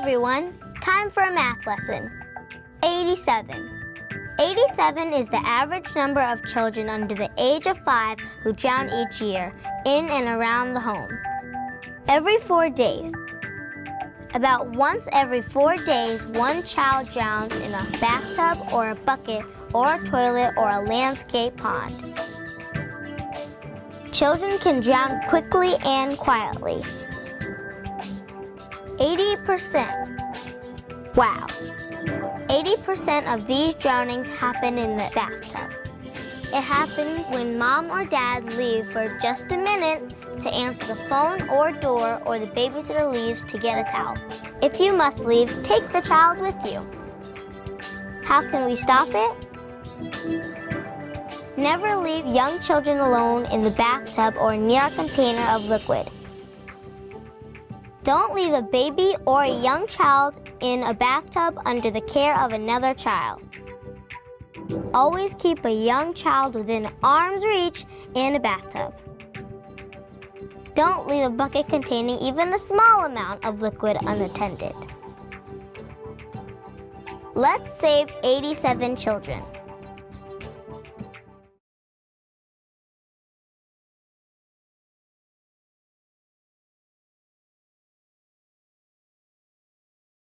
everyone, time for a math lesson. 87. 87 is the average number of children under the age of 5 who drown each year in and around the home. Every four days. About once every four days, one child drowns in a bathtub or a bucket or a toilet or a landscape pond. Children can drown quickly and quietly. 80%. Wow. 80% of these drownings happen in the bathtub. It happens when mom or dad leave for just a minute to answer the phone or door or the babysitter leaves to get a towel. If you must leave, take the child with you. How can we stop it? Never leave young children alone in the bathtub or near a container of liquid. Don't leave a baby or a young child in a bathtub under the care of another child. Always keep a young child within arm's reach in a bathtub. Don't leave a bucket containing even a small amount of liquid unattended. Let's save 87 children.